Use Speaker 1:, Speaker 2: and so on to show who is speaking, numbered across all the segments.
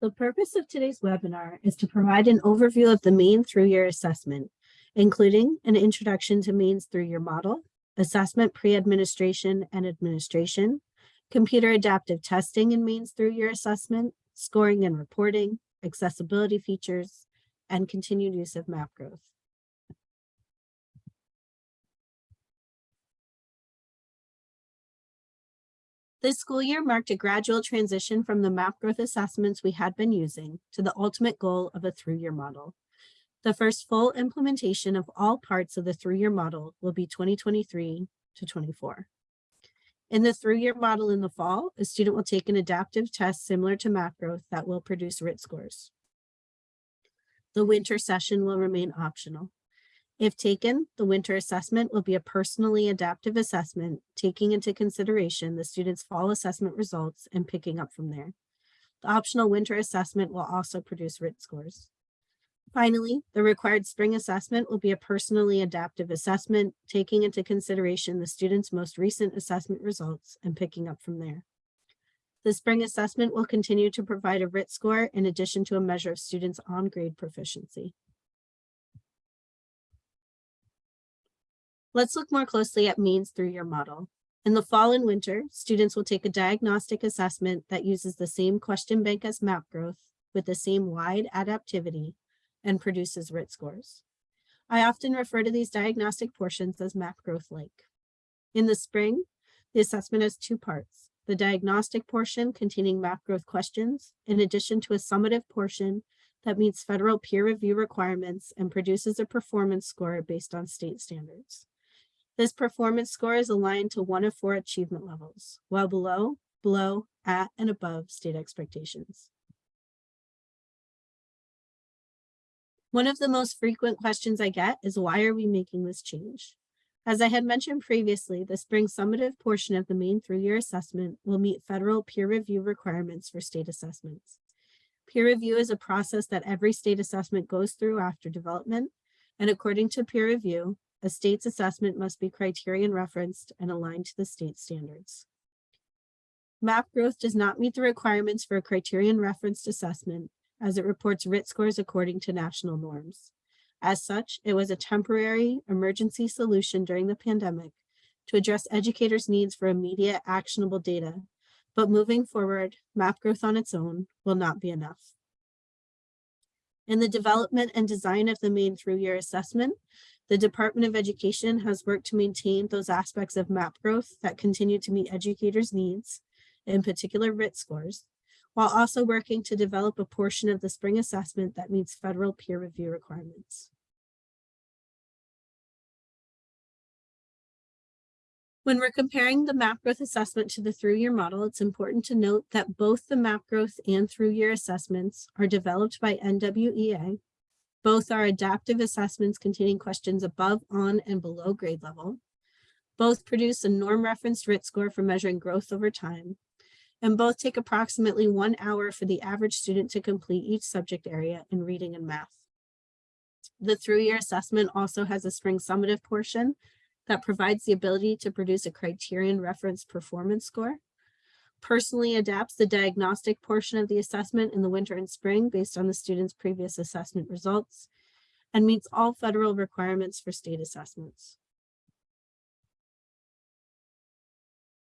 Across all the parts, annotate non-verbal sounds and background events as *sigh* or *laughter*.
Speaker 1: The purpose of today's webinar is to provide an overview of the Maine through-year assessment, including an introduction to Maine's through-year model, assessment pre-administration and administration, computer adaptive testing in Maine's through-year assessment, scoring and reporting, accessibility features, and continued use of map growth. This school year marked a gradual transition from the map growth assessments we had been using to the ultimate goal of a through-year model. The first full implementation of all parts of the through-year model will be 2023 to 24. In the through-year model in the fall, a student will take an adaptive test similar to map growth that will produce RIT scores. The winter session will remain optional. If taken, the winter assessment will be a personally adaptive assessment, taking into consideration the student's fall assessment results and picking up from there. The optional winter assessment will also produce RIT scores. Finally, the required spring assessment will be a personally adaptive assessment, taking into consideration the student's most recent assessment results and picking up from there. The spring assessment will continue to provide a RIT score in addition to a measure of students' on-grade proficiency. Let's look more closely at Maine's through-year model. In the fall and winter, students will take a diagnostic assessment that uses the same question bank as map growth with the same wide adaptivity and produces RIT scores. I often refer to these diagnostic portions as map growth like. In the spring, the assessment has two parts, the diagnostic portion containing map growth questions, in addition to a summative portion that meets federal peer review requirements and produces a performance score based on state standards. This performance score is aligned to one of four achievement levels, well below, below, at, and above state expectations. One of the most frequent questions I get is why are we making this change? As I had mentioned previously, the spring summative portion of the Maine through-year assessment will meet federal peer review requirements for state assessments. Peer review is a process that every state assessment goes through after development, and according to peer review, a state's assessment must be criterion referenced and aligned to the state standards. Map growth does not meet the requirements for a criterion referenced assessment as it reports RIT scores according to national norms. As such, it was a temporary emergency solution during the pandemic to address educators' needs for immediate actionable data, but moving forward, map growth on its own will not be enough. In the development and design of the Maine through-year assessment, the Department of Education has worked to maintain those aspects of map growth that continue to meet educators' needs, in particular RIT scores, while also working to develop a portion of the spring assessment that meets federal peer review requirements. When we're comparing the map growth assessment to the through-year model, it's important to note that both the map growth and through-year assessments are developed by NWEA both are adaptive assessments containing questions above, on, and below grade level. Both produce a norm referenced RIT score for measuring growth over time. And both take approximately one hour for the average student to complete each subject area in reading and math. The through-year assessment also has a spring summative portion that provides the ability to produce a criterion reference performance score personally adapts the diagnostic portion of the assessment in the winter and spring based on the student's previous assessment results, and meets all federal requirements for state assessments.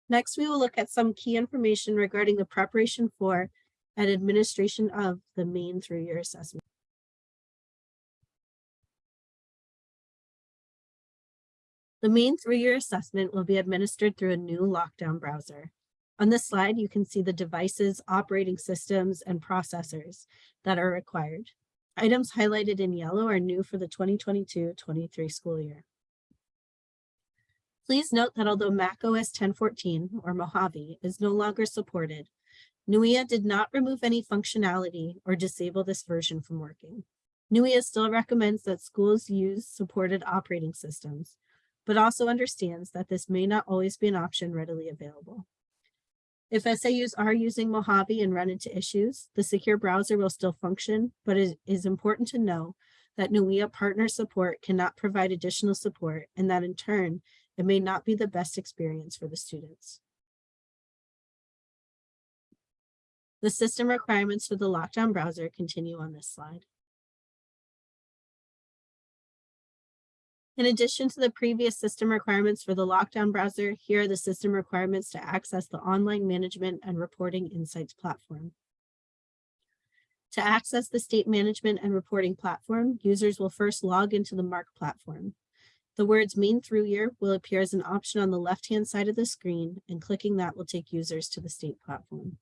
Speaker 1: Next, we will look at some key information regarding the preparation for and administration of the Maine through-year assessment. The Maine through-year assessment will be administered through a new lockdown browser. On this slide, you can see the devices, operating systems, and processors that are required. Items highlighted in yellow are new for the 2022-23 school year. Please note that although Mac OS 1014 or Mojave is no longer supported, NWEA did not remove any functionality or disable this version from working. NWEA still recommends that schools use supported operating systems, but also understands that this may not always be an option readily available. If SAUs are using Mojave and run into issues, the secure browser will still function, but it is important to know that NWEA partner support cannot provide additional support and that in turn, it may not be the best experience for the students. The system requirements for the lockdown browser continue on this slide. In addition to the previous system requirements for the lockdown browser, here are the system requirements to access the online management and reporting insights platform. To access the state management and reporting platform, users will first log into the MARC platform. The words Maine through year will appear as an option on the left-hand side of the screen, and clicking that will take users to the state platform.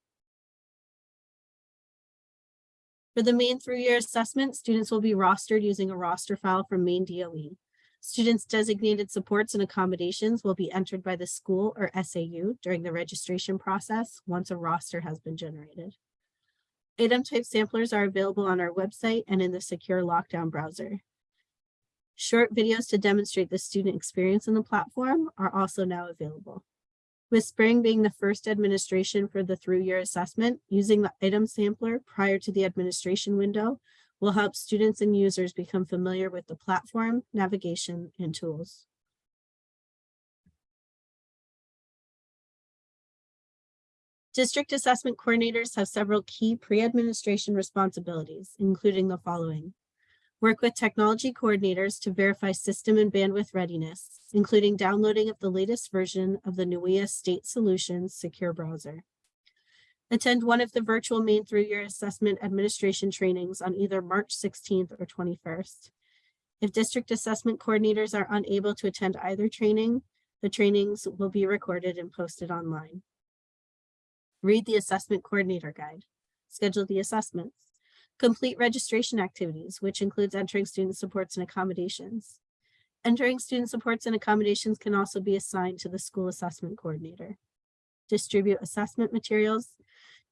Speaker 1: For the Maine through year assessment, students will be rostered using a roster file from Maine DOE. Students designated supports and accommodations will be entered by the school or SAU during the registration process once a roster has been generated. Item type samplers are available on our website and in the secure lockdown browser. Short videos to demonstrate the student experience in the platform are also now available. With Spring being the first administration for the through year assessment, using the item sampler prior to the administration window will help students and users become familiar with the platform, navigation, and tools. District assessment coordinators have several key pre-administration responsibilities, including the following. Work with technology coordinators to verify system and bandwidth readiness, including downloading of the latest version of the NWEA State Solutions secure browser. Attend one of the virtual Maine through year assessment administration trainings on either March 16th or 21st. If district assessment coordinators are unable to attend either training, the trainings will be recorded and posted online. Read the assessment coordinator guide. Schedule the assessments. Complete registration activities, which includes entering student supports and accommodations. Entering student supports and accommodations can also be assigned to the school assessment coordinator. Distribute assessment materials.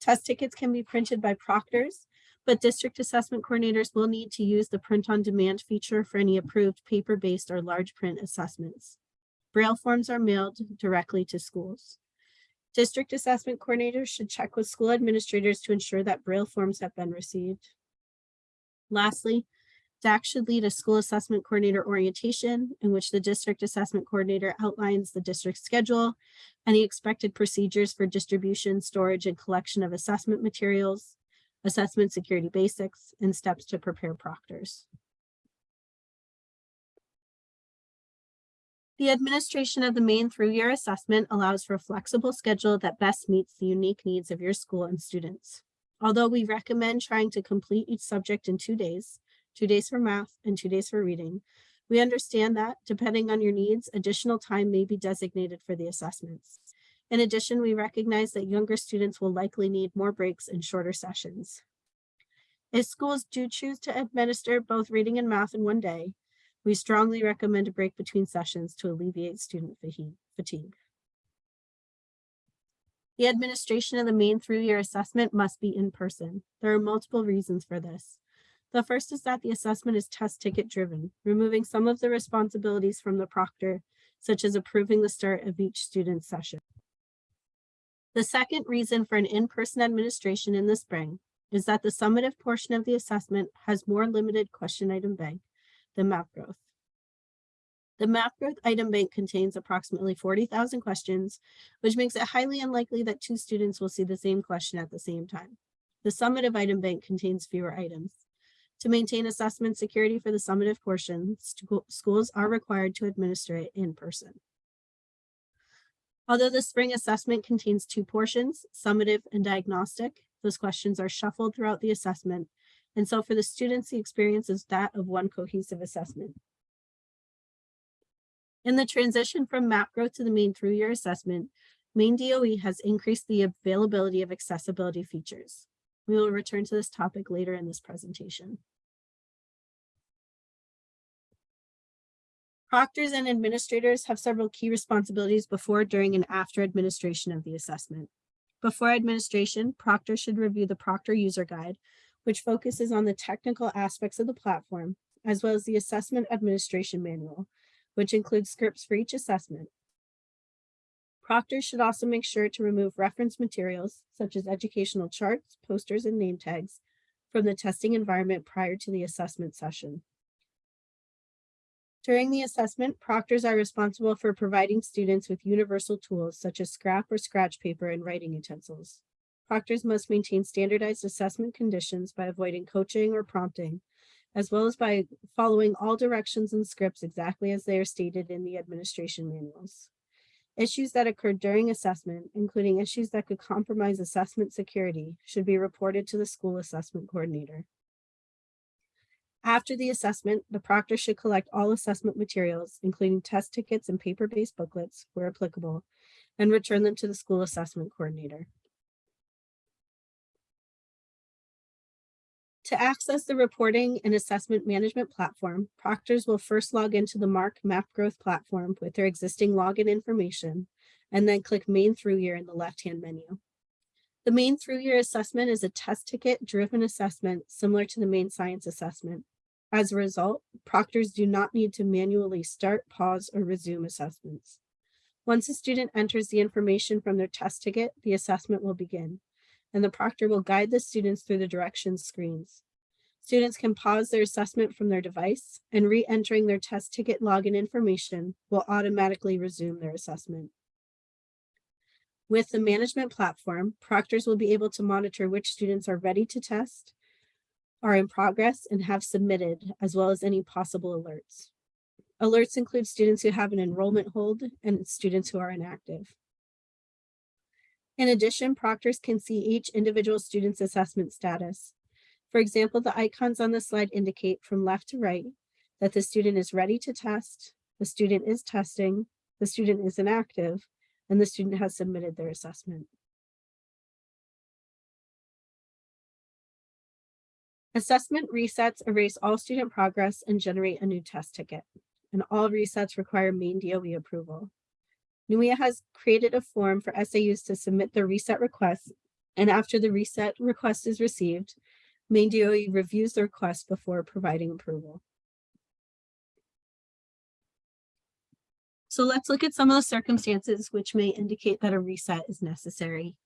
Speaker 1: Test tickets can be printed by proctors, but district assessment coordinators will need to use the print on demand feature for any approved paper-based or large print assessments. Braille forms are mailed directly to schools. District assessment coordinators should check with school administrators to ensure that Braille forms have been received. Lastly, DAC should lead a school assessment coordinator orientation in which the district assessment coordinator outlines the district schedule, any expected procedures for distribution, storage, and collection of assessment materials, assessment security basics, and steps to prepare proctors. The administration of the Maine through year assessment allows for a flexible schedule that best meets the unique needs of your school and students. Although we recommend trying to complete each subject in two days, two days for math and two days for reading, we understand that depending on your needs, additional time may be designated for the assessments. In addition, we recognize that younger students will likely need more breaks and shorter sessions. If schools do choose to administer both reading and math in one day, we strongly recommend a break between sessions to alleviate student fatigue. The administration of the Maine through year assessment must be in person. There are multiple reasons for this. The first is that the assessment is test ticket driven, removing some of the responsibilities from the proctor, such as approving the start of each student's session. The second reason for an in-person administration in the spring is that the summative portion of the assessment has more limited question item bank the map growth. The map growth item bank contains approximately 40,000 questions, which makes it highly unlikely that two students will see the same question at the same time. The summative item bank contains fewer items. To maintain assessment security for the summative portion, schools are required to administer it in person. Although the spring assessment contains two portions, summative and diagnostic, those questions are shuffled throughout the assessment and so for the students, the experience is that of one cohesive assessment. In the transition from map growth to the Maine through year assessment, Maine DOE has increased the availability of accessibility features. We will return to this topic later in this presentation. Proctors and administrators have several key responsibilities before, during, and after administration of the assessment. Before administration, proctors should review the proctor user guide, which focuses on the technical aspects of the platform, as well as the assessment administration manual, which includes scripts for each assessment. Proctors should also make sure to remove reference materials, such as educational charts, posters, and name tags, from the testing environment prior to the assessment session. During the assessment, proctors are responsible for providing students with universal tools such as scrap or scratch paper and writing utensils. proctors must maintain standardized assessment conditions by avoiding coaching or prompting, as well as by following all directions and scripts exactly as they are stated in the administration manuals. Issues that occur during assessment, including issues that could compromise assessment security, should be reported to the school assessment coordinator. After the assessment, the proctor should collect all assessment materials, including test tickets and paper-based booklets where applicable, and return them to the school assessment coordinator. To access the reporting and assessment management platform, proctors will first log into the Mark Map Growth platform with their existing login information, and then click Maine Through Year in the left-hand menu. The Maine Through Year assessment is a test ticket driven assessment similar to the Maine science assessment. As a result, proctors do not need to manually start, pause, or resume assessments. Once a student enters the information from their test ticket, the assessment will begin, and the proctor will guide the students through the directions screens. Students can pause their assessment from their device and re-entering their test ticket login information will automatically resume their assessment. With the management platform, proctors will be able to monitor which students are ready to test are in progress and have submitted, as well as any possible alerts. Alerts include students who have an enrollment hold and students who are inactive. In addition, proctors can see each individual student's assessment status. For example, the icons on the slide indicate from left to right that the student is ready to test, the student is testing, the student is inactive, and the student has submitted their assessment. Assessment resets erase all student progress and generate a new test ticket. And all resets require Maine DOE approval. NWEA has created a form for SAUs to submit their reset request. And after the reset request is received, Maine DOE reviews the request before providing approval. So let's look at some of the circumstances which may indicate that a reset is necessary.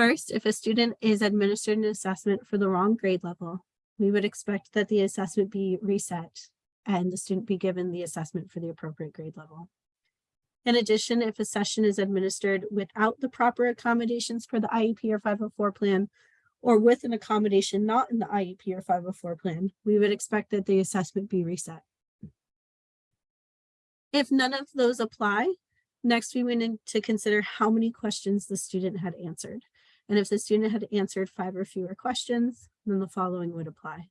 Speaker 1: First, if a student is administered an assessment for the wrong grade level, we would expect that the assessment be reset and the student be given the assessment for the appropriate grade level. In addition, if a session is administered without the proper accommodations for the IEP or 504 plan, or with an accommodation not in the IEP or 504 plan, we would expect that the assessment be reset. If none of those apply, next we need to consider how many questions the student had answered. And if the student had answered five or fewer questions, then the following would apply.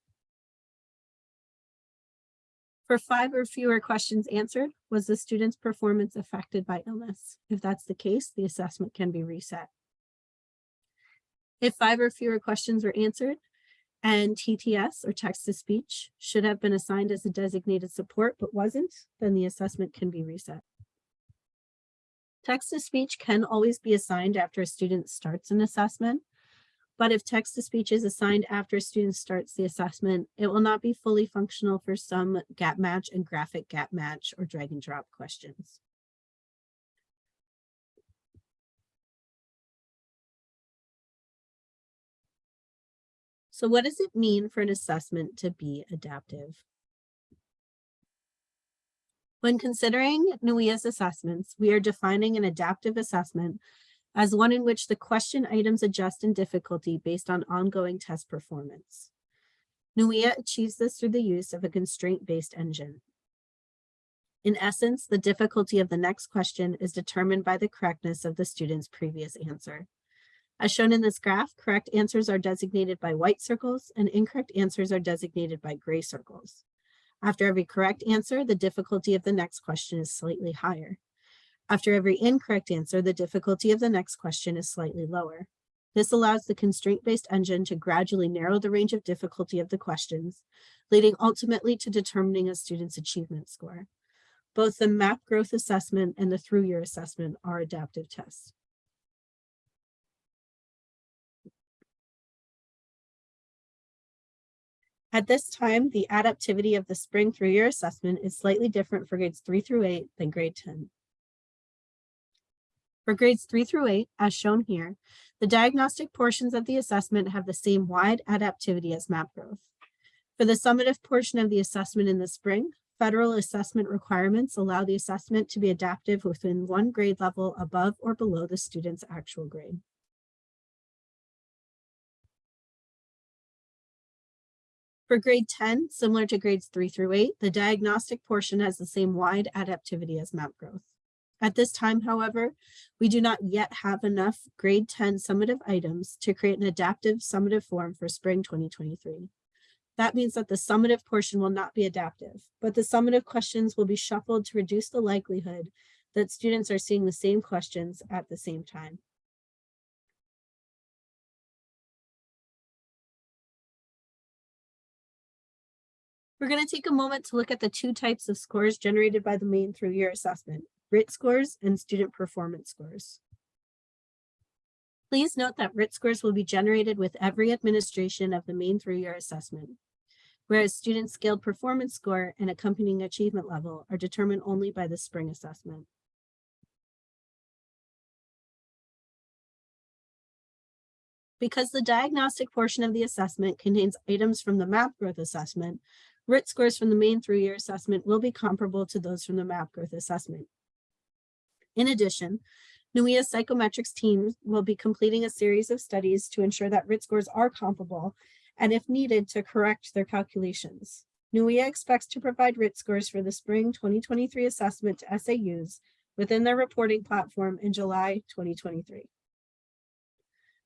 Speaker 1: For five or fewer questions answered, was the student's performance affected by illness? If that's the case, the assessment can be reset. If five or fewer questions were answered and TTS or text to speech should have been assigned as a designated support but wasn't, then the assessment can be reset. Text to speech can always be assigned after a student starts an assessment, but if text to speech is assigned after a student starts the assessment, it will not be fully functional for some gap match and graphic gap match or drag and drop questions. So what does it mean for an assessment to be adaptive? When considering NWEA's assessments, we are defining an adaptive assessment as one in which the question items adjust in difficulty based on ongoing test performance. NWEA achieves this through the use of a constraint-based engine. In essence, the difficulty of the next question is determined by the correctness of the student's previous answer. As shown in this graph, correct answers are designated by white circles and incorrect answers are designated by gray circles. After every correct answer, the difficulty of the next question is slightly higher. After every incorrect answer, the difficulty of the next question is slightly lower. This allows the constraint-based engine to gradually narrow the range of difficulty of the questions, leading ultimately to determining a student's achievement score. Both the MAP growth assessment and the through-year assessment are adaptive tests. At this time, the adaptivity of the spring through year assessment is slightly different for grades three through eight than grade 10. For grades three through eight, as shown here, the diagnostic portions of the assessment have the same wide adaptivity as map growth. For the summative portion of the assessment in the spring, federal assessment requirements allow the assessment to be adaptive within one grade level above or below the student's actual grade. For grade 10, similar to grades 3 through 8, the diagnostic portion has the same wide adaptivity as map growth. At this time, however, we do not yet have enough grade 10 summative items to create an adaptive summative form for spring 2023. That means that the summative portion will not be adaptive, but the summative questions will be shuffled to reduce the likelihood that students are seeing the same questions at the same time. We're going to take a moment to look at the two types of scores generated by the Maine through year assessment, RIT scores and student performance scores. Please note that RIT scores will be generated with every administration of the Maine through year assessment, whereas student scaled performance score and accompanying achievement level are determined only by the spring assessment. Because the diagnostic portion of the assessment contains items from the map growth assessment, RIT scores from the Maine through-year assessment will be comparable to those from the map growth assessment. In addition, NWEA psychometrics team will be completing a series of studies to ensure that RIT scores are comparable and if needed to correct their calculations. NWEA expects to provide RIT scores for the spring 2023 assessment to SAUs within their reporting platform in July 2023.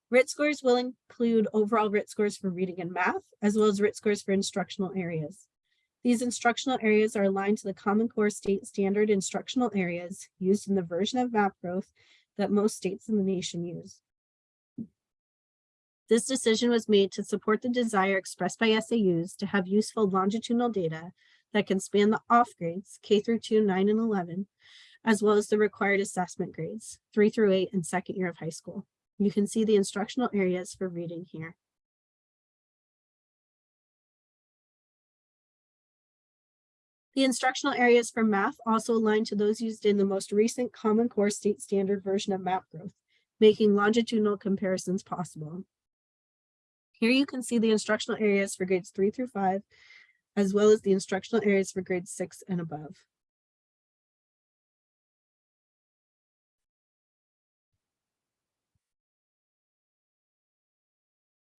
Speaker 1: RIT scores will include overall RIT scores for reading and math, as well as RIT scores for instructional areas. These instructional areas are aligned to the Common Core state standard instructional areas used in the version of map growth that most states in the nation use. This decision was made to support the desire expressed by SAUs to have useful longitudinal data that can span the off grades, K through 2, 9, and 11, as well as the required assessment grades, 3 through 8, and second year of high school. You can see the instructional areas for reading here. The instructional areas for math also align to those used in the most recent Common Core state standard version of map growth, making longitudinal comparisons possible. Here you can see the instructional areas for grades three through five, as well as the instructional areas for grades six and above.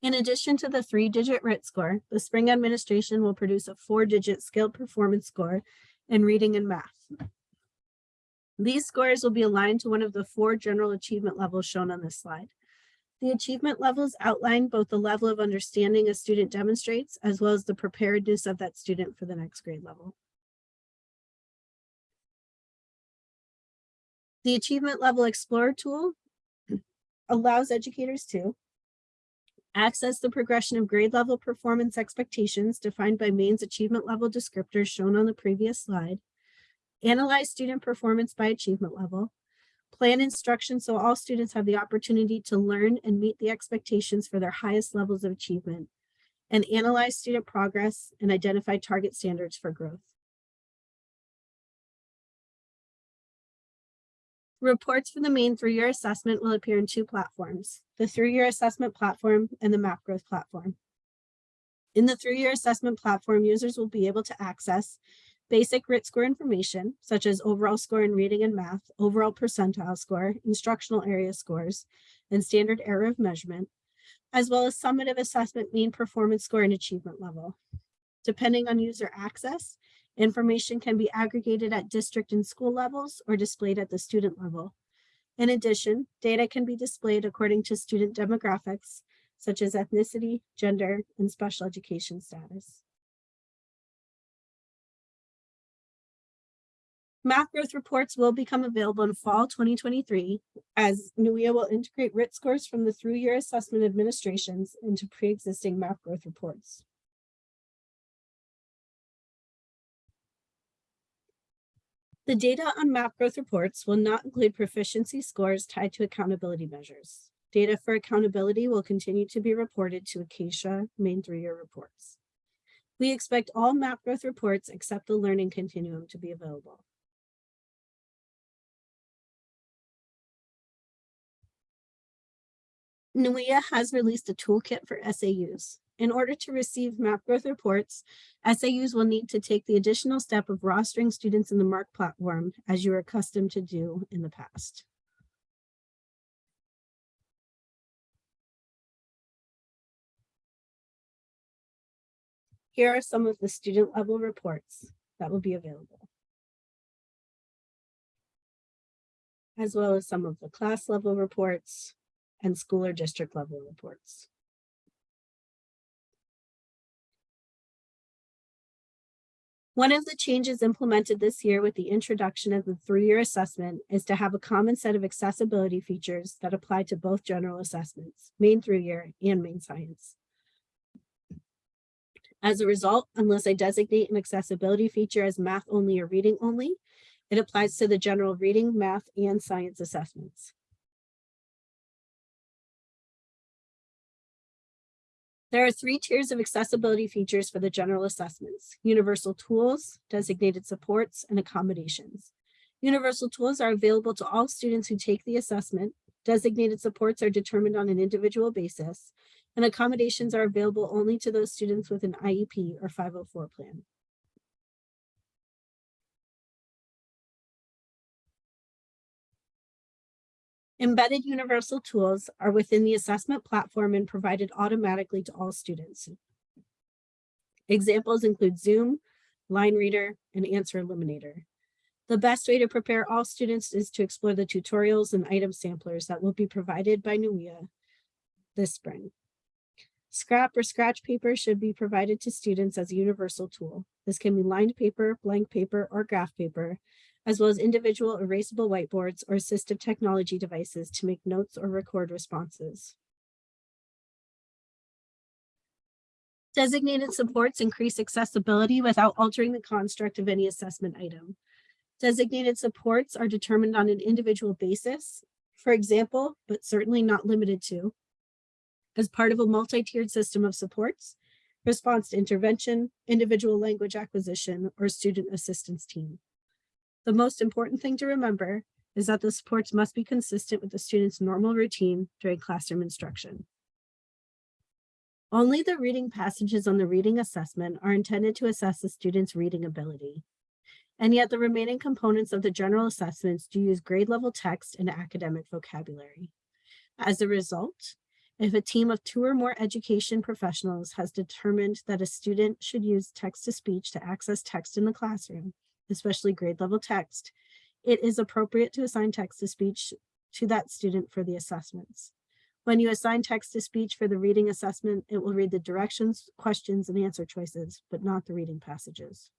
Speaker 1: In addition to the three-digit RIT score, the spring administration will produce a four-digit scaled performance score in reading and math. These scores will be aligned to one of the four general achievement levels shown on this slide. The achievement levels outline both the level of understanding a student demonstrates, as well as the preparedness of that student for the next grade level. The Achievement Level Explorer tool *clears throat* allows educators to Access the progression of grade level performance expectations defined by Maine's achievement level descriptors shown on the previous slide. Analyze student performance by achievement level. Plan instruction so all students have the opportunity to learn and meet the expectations for their highest levels of achievement. And analyze student progress and identify target standards for growth. Reports for the Maine through-year assessment will appear in two platforms, the through-year assessment platform and the map growth platform. In the through-year assessment platform, users will be able to access basic RIT score information, such as overall score in reading and math, overall percentile score, instructional area scores, and standard error of measurement, as well as summative assessment mean performance score and achievement level. Depending on user access, Information can be aggregated at district and school levels or displayed at the student level. In addition, data can be displayed according to student demographics, such as ethnicity, gender, and special education status. MAP Growth reports will become available in fall 2023 as NWEA will integrate RIT scores from the through year assessment administrations into pre-existing MAP Growth reports. The data on map growth reports will not include proficiency scores tied to accountability measures. Data for accountability will continue to be reported to Acacia Maine through-year reports. We expect all map growth reports except the learning continuum to be available. NWEA has released a toolkit for SAUs. In order to receive map growth reports, SAUs will need to take the additional step of rostering students in the MARC platform as you are accustomed to do in the past. Here are some of the student level reports that will be available. As well as some of the class level reports and school or district level reports. One of the changes implemented this year with the introduction of the through-year assessment is to have a common set of accessibility features that apply to both general assessments, Maine through-year and Maine science. As a result, unless I designate an accessibility feature as math only or reading only, it applies to the general reading, math, and science assessments. There are three tiers of accessibility features for the general assessments, universal tools, designated supports, and accommodations. Universal tools are available to all students who take the assessment. Designated supports are determined on an individual basis, and accommodations are available only to those students with an IEP or 504 plan. Embedded universal tools are within the assessment platform and provided automatically to all students. Examples include Zoom, Line Reader, and Answer Eliminator. The best way to prepare all students is to explore the tutorials and item samplers that will be provided by NWEA this spring. Scrap or scratch paper should be provided to students as a universal tool. This can be lined paper, blank paper, or graph paper, as well as individual erasable whiteboards or assistive technology devices to make notes or record responses. Designated supports increase accessibility without altering the construct of any assessment item. Designated supports are determined on an individual basis, for example, but certainly not limited to, as part of a multi-tiered system of supports, response to intervention, individual language acquisition, or student assistance team. The most important thing to remember is that the supports must be consistent with the student's normal routine during classroom instruction. Only the reading passages on the reading assessment are intended to assess the student's reading ability. And yet the remaining components of the general assessments do use grade level text and academic vocabulary. As a result, if a team of two or more education professionals has determined that a student should use text to speech to access text in the classroom, especially grade level text, it is appropriate to assign text to speech to that student for the assessments. When you assign text to speech for the reading assessment, it will read the directions, questions, and answer choices, but not the reading passages.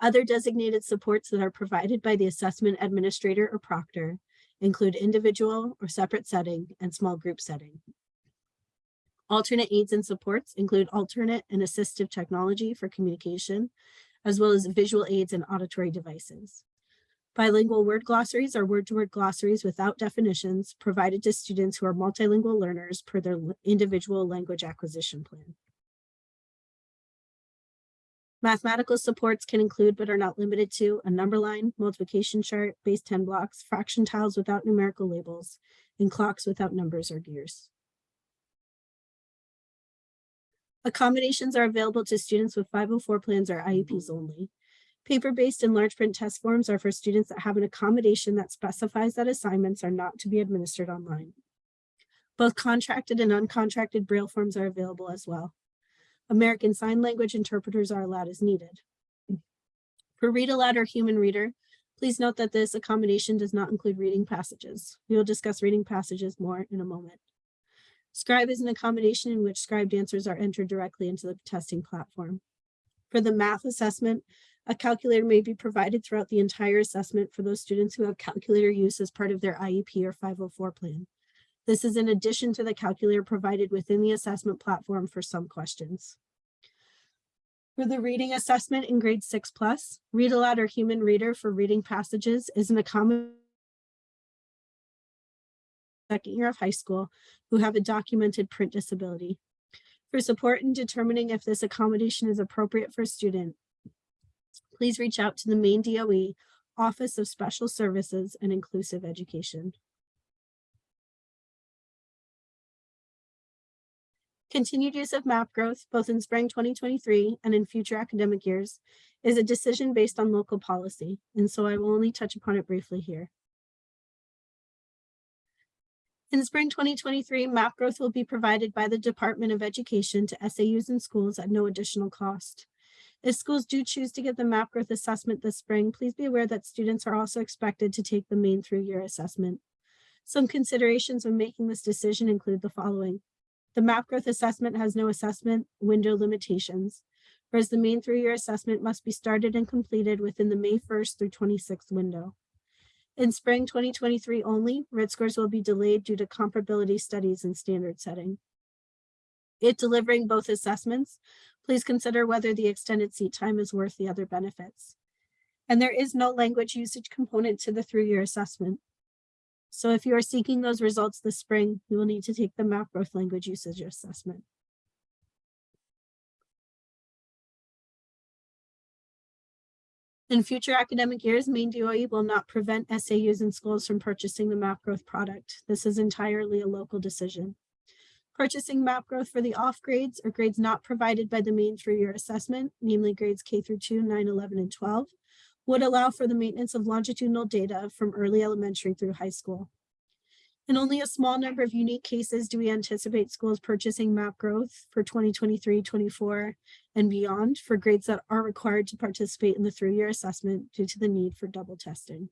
Speaker 1: Other designated supports that are provided by the assessment administrator or proctor include individual or separate setting and small group setting. Alternate aids and supports include alternate and assistive technology for communication, as well as visual aids and auditory devices. Bilingual word glossaries are word-to-word -word glossaries without definitions provided to students who are multilingual learners per their individual language acquisition plan. Mathematical supports can include, but are not limited to, a number line, multiplication chart, base 10 blocks, fraction tiles without numerical labels, and clocks without numbers or gears. Accommodations are available to students with 504 plans or IEPs mm-hmm. only. Paper-based and large print test forms are for students that have an accommodation that specifies that assignments are not to be administered online. Both contracted and uncontracted Braille forms are available as well. American Sign Language interpreters are allowed as needed. For Read Aloud or Human Reader, please note that this accommodation does not include reading passages. We will discuss reading passages more in a moment. Scribe is an accommodation in which scribed answers are entered directly into the testing platform. For the math assessment, a calculator may be provided throughout the entire assessment for those students who have calculator use as part of their IEP or 504 plan. This is in addition to the calculator provided within the assessment platform for some questions. For the reading assessment in grade six plus, read aloud or human reader for reading passages is an accommodation second year of high school who have a documented print disability. For support in determining if this accommodation is appropriate for a student, please reach out to the Maine DOE Office of Special Services and Inclusive Education. Continued use of map growth, both in spring 2023 and in future academic years, is a decision based on local policy, and so I will only touch upon it briefly here. In spring twenty twenty-three, map growth will be provided by the Department of Education to SAUs and schools at no additional cost. If schools do choose to get the map growth assessment this spring, please be aware that students are also expected to take the Maine through year assessment. Some considerations when making this decision include the following. The map growth assessment has no assessment window limitations, whereas the Maine through year assessment must be started and completed within the May first through twenty-sixth window. In spring twenty twenty-three only, RIT scores will be delayed due to comparability studies and standard setting. It delivering both assessments, please consider whether the extended seat time is worth the other benefits. And there is no language usage component to the through-year assessment. So if you are seeking those results this spring, you will need to take the map growth language usage assessment. In future academic years, Maine DOE will not prevent SAUs and schools from purchasing the map growth product. This is entirely a local decision. Purchasing map growth for the off grades or grades not provided by the Maine through-year assessment, namely grades K through 2, 9, 11, and 12, would allow for the maintenance of longitudinal data from early elementary through high school. In only a small number of unique cases do we anticipate schools purchasing map growth for 2023, 24, and beyond for grades that are required to participate in the through-year assessment due to the need for double testing.